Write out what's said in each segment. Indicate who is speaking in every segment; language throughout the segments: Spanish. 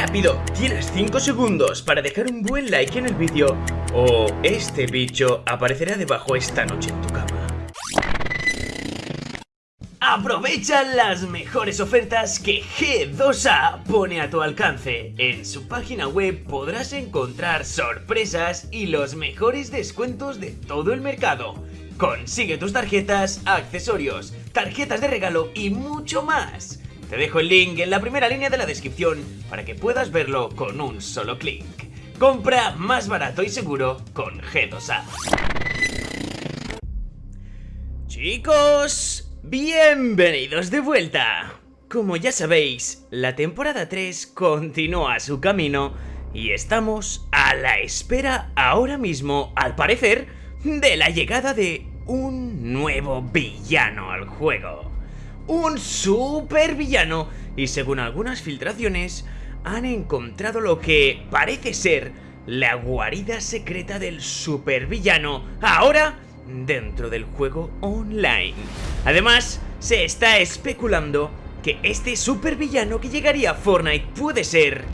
Speaker 1: Rápido, tienes 5 segundos para dejar un buen like en el vídeo o este bicho aparecerá debajo esta noche en tu cama. Aprovecha las mejores ofertas que G2A pone a tu alcance. En su página web podrás encontrar sorpresas y los mejores descuentos de todo el mercado. Consigue tus tarjetas, accesorios, tarjetas de regalo y mucho más. Te dejo el link en la primera línea de la descripción para que puedas verlo con un solo clic. Compra más barato y seguro con G2A. Chicos, Bienvenidos de vuelta. Como ya sabéis, la temporada 3 continúa su camino y estamos a la espera ahora mismo, al parecer, de la llegada de un nuevo villano al juego. Un super villano y según algunas filtraciones han encontrado lo que parece ser la guarida secreta del supervillano. Ahora dentro del juego online. Además, se está especulando que este supervillano que llegaría a Fortnite puede ser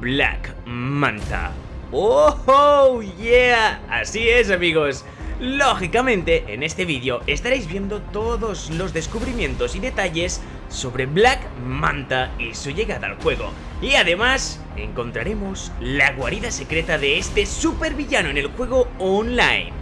Speaker 1: Black Manta. ¡Oh, oh, yeah! Así es, amigos. Lógicamente, en este vídeo estaréis viendo todos los descubrimientos y detalles sobre Black Manta y su llegada al juego. Y además, encontraremos la guarida secreta de este supervillano en el juego online.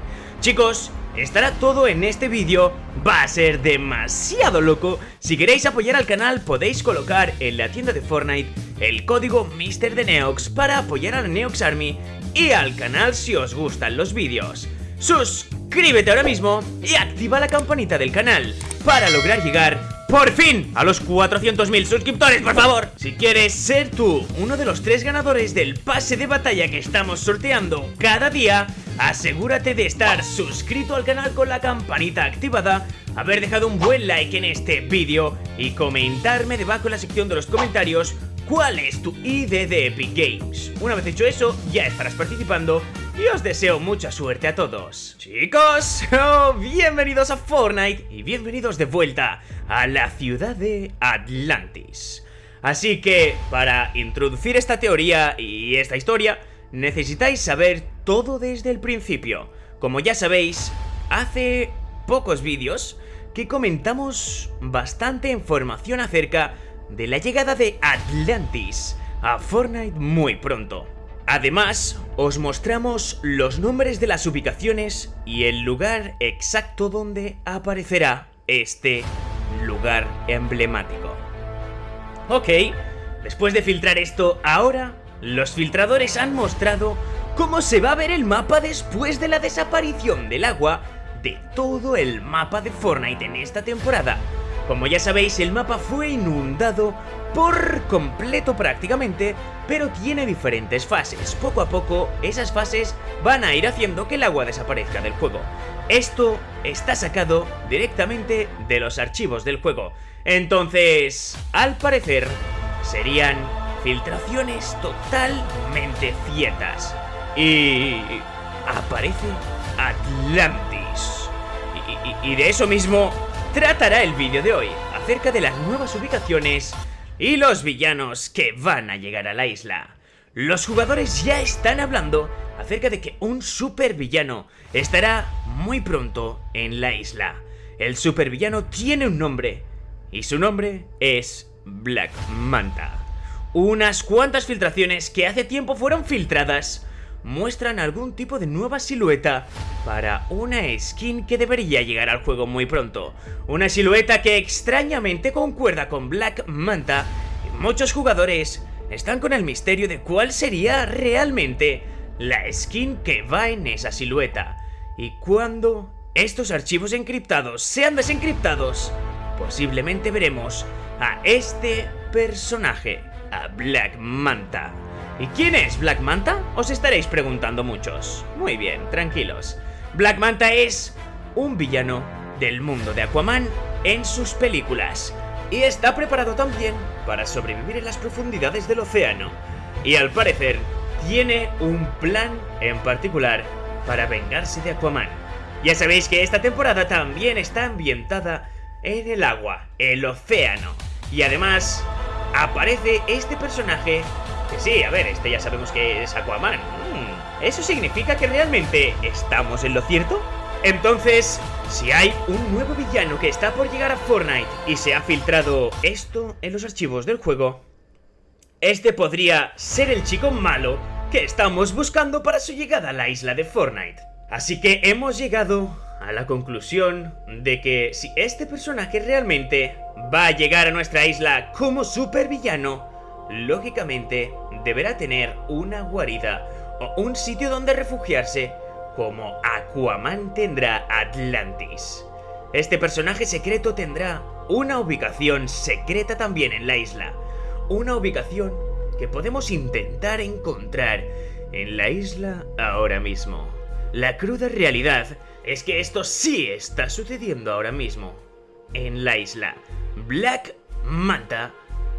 Speaker 1: Chicos, estará todo en este vídeo, va a ser demasiado loco. Si queréis apoyar al canal podéis colocar en la tienda de Fortnite el código MrDeneox para apoyar a la Neox Army y al canal si os gustan los vídeos. Suscríbete ahora mismo y activa la campanita del canal para lograr llegar ¡Por fin! A los 400.000 suscriptores, por favor. Si quieres ser tú uno de los tres ganadores del pase de batalla que estamos sorteando cada día, asegúrate de estar suscrito al canal con la campanita activada, haber dejado un buen like en este vídeo y comentarme debajo en la sección de los comentarios cuál es tu ID de Epic Games. Una vez hecho eso, ya estarás participando y os deseo mucha suerte a todos. Chicos, oh, bienvenidos a Fortnite y bienvenidos de vuelta a la ciudad de Atlantis. Así que, para introducir esta teoría y esta historia, necesitáis saber todo desde el principio. Como ya sabéis, hace pocos vídeos que comentamos bastante información acerca de la llegada de Atlantis a Fortnite muy pronto. Además, os mostramos los nombres de las ubicaciones y el lugar exacto donde aparecerá este lugar emblemático. Ok, después de filtrar esto, ahora los filtradores han mostrado cómo se va a ver el mapa después de la desaparición del agua de todo el mapa de Fortnite en esta temporada. Como ya sabéis, el mapa fue inundado por completo prácticamente, pero tiene diferentes fases. Poco a poco, esas fases van a ir haciendo que el agua desaparezca del juego. Esto está sacado directamente de los archivos del juego. Entonces, al parecer, serían filtraciones totalmente ciertas. Y aparece Atlantis. Y, y de eso mismo tratará el vídeo de hoy, acerca de las nuevas ubicaciones y los villanos que van a llegar a la isla. Los jugadores ya están hablando acerca de que un supervillano estará muy pronto en la isla. El supervillano tiene un nombre y su nombre es Black Manta. Unas cuantas filtraciones que hace tiempo fueron filtradas muestran algún tipo de nueva silueta para una skin que debería llegar al juego muy pronto. Una silueta que extrañamente concuerda con Black Manta y muchos jugadores están con el misterio de cuál sería realmente la skin que va en esa silueta. Y cuando estos archivos encriptados sean desencriptados, posiblemente veremos a este personaje, a Black Manta. ¿Y quién es Black Manta? Os estaréis preguntando muchos. Muy bien, tranquilos. Black Manta es un villano del mundo de Aquaman en sus películas. Y está preparado también para sobrevivir en las profundidades del océano. Y al parecer, tiene un plan en particular para vengarse de Aquaman. Ya sabéis que esta temporada también está ambientada en el agua, el océano. Y además, aparece este personaje Que sí, a ver, este ya sabemos que es Aquaman. Mm, ¿Eso significa que realmente estamos en lo cierto? Entonces, si hay un nuevo villano que está por llegar a Fortnite y se ha filtrado esto en los archivos del juego, este podría ser el chico malo que estamos buscando para su llegada a la isla de Fortnite. Así que hemos llegado a la conclusión de que si este personaje realmente va a llegar a nuestra isla como supervillano, lógicamente deberá tener una guarida o un sitio donde refugiarse como Aquaman tendrá Atlantis. Este personaje secreto tendrá una ubicación secreta también en la isla. Una ubicación que podemos intentar encontrar en la isla ahora mismo. La cruda realidad es que esto sí está sucediendo ahora mismo. En la isla, Black Manta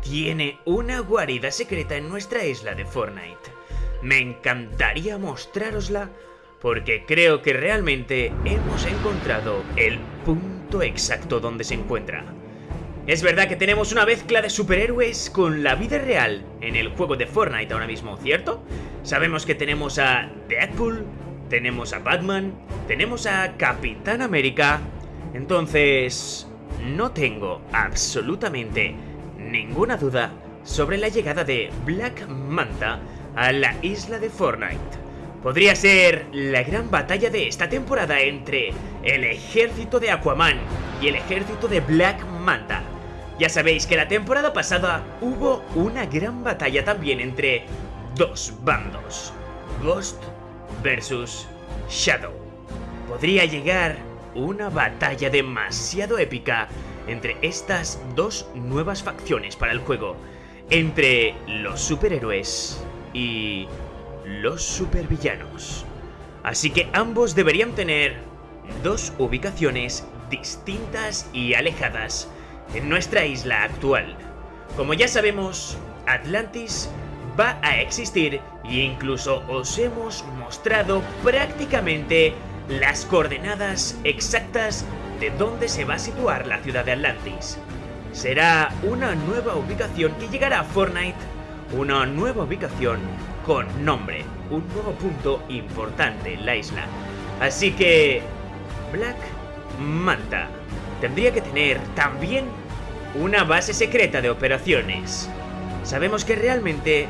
Speaker 1: tiene una guarida secreta en nuestra isla de Fortnite. Me encantaría mostrarosla porque creo que realmente hemos encontrado el punto exacto donde se encuentra. Es verdad que tenemos una mezcla de superhéroes con la vida real en el juego de Fortnite ahora mismo, ¿cierto? Sabemos que tenemos a Deadpool, tenemos a Batman, tenemos a Capitán América, entonces no tengo absolutamente ninguna duda sobre la llegada de Black Manta a la isla de Fortnite. Podría ser la gran batalla de esta temporada entre el ejército de Aquaman y el ejército de Black Manta. Ya sabéis que la temporada pasada hubo una gran batalla también entre dos bandos. Ghost versus Shadow. Podría llegar una batalla demasiado épica entre estas dos nuevas facciones para el juego. Entre los superhéroes y los supervillanos. Así que ambos deberían tener dos ubicaciones distintas y alejadas en nuestra isla actual. Como ya sabemos, Atlantis va a existir e incluso os hemos mostrado prácticamente las coordenadas exactas de dónde se va a situar la ciudad de Atlantis. Será una nueva ubicación que llegará a Fortnite, una nueva ubicación con nombre, un nuevo punto importante en la isla. Así que... Black Manta tendría que tener también una base secreta de operaciones. Sabemos que realmente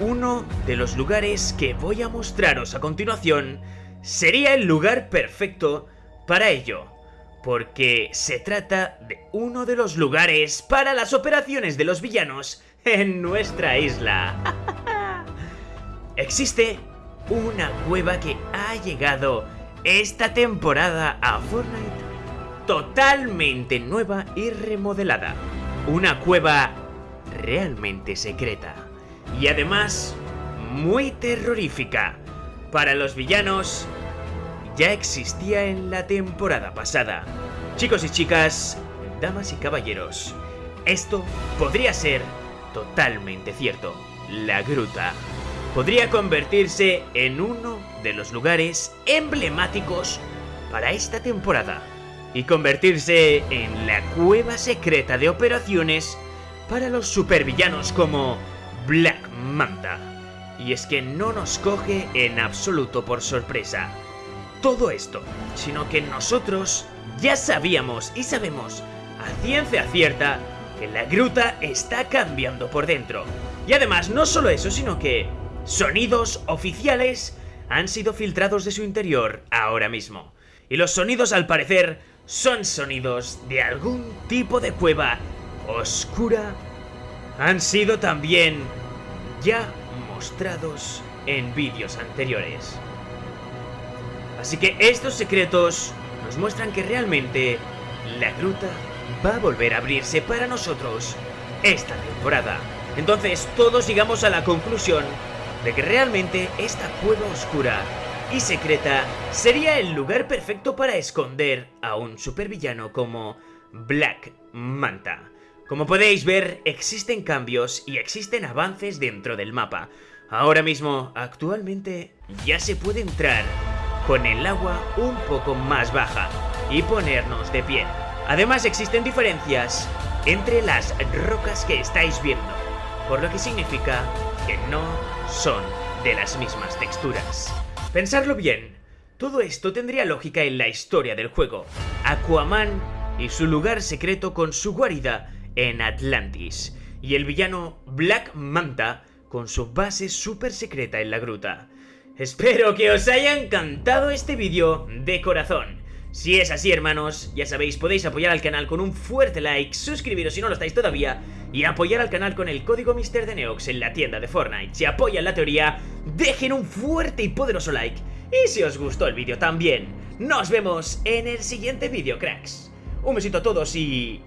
Speaker 1: uno de los lugares que voy a mostraros a continuación sería el lugar perfecto para ello, porque se trata de uno de los lugares para las operaciones de los villanos en nuestra isla. Existe una cueva que ha llegado esta temporada a Fortnite totalmente nueva y remodelada. Una cueva realmente secreta. Y además, muy terrorífica. Para los villanos, ya existía en la temporada pasada. Chicos y chicas, damas y caballeros, esto podría ser totalmente cierto. La gruta podría convertirse en uno de los lugares emblemáticos para esta temporada y convertirse en la cueva secreta de operaciones para los supervillanos como Black Manta. Y es que no nos coge en absoluto por sorpresa todo esto, sino que nosotros ya sabíamos y sabemos a ciencia cierta que la gruta está cambiando por dentro. Y además no solo eso, sino que Sonidos oficiales han sido filtrados de su interior ahora mismo. Y los sonidos al parecer son sonidos de algún tipo de cueva oscura. Han sido también ya mostrados en vídeos anteriores. Así que estos secretos nos muestran que realmente la gruta va a volver a abrirse para nosotros esta temporada. Entonces todos llegamos a la conclusión de que realmente esta cueva oscura y secreta sería el lugar perfecto para esconder a un supervillano como Black Manta. Como podéis ver, existen cambios y existen avances dentro del mapa. Ahora mismo, actualmente, ya se puede entrar con el agua un poco más baja y ponernos de pie. Además existen diferencias entre las rocas que estáis viendo. por lo que significa que no son de las mismas texturas. Pensarlo bien, todo esto tendría lógica en la historia del juego. Aquaman y su lugar secreto con su guarida en Atlantis, y el villano Black Manta con su base súper secreta en la gruta. Espero que os haya encantado este vídeo de corazón. Si es así, hermanos, ya sabéis, podéis apoyar al canal con un fuerte like, suscribiros si no lo estáis todavía, y apoyar al canal con el código Mister de Neox en la tienda de Fortnite. Si apoyan la teoría, dejen un fuerte y poderoso like. Y si os gustó el vídeo también, nos vemos en el siguiente vídeo, cracks. Un besito a todos y...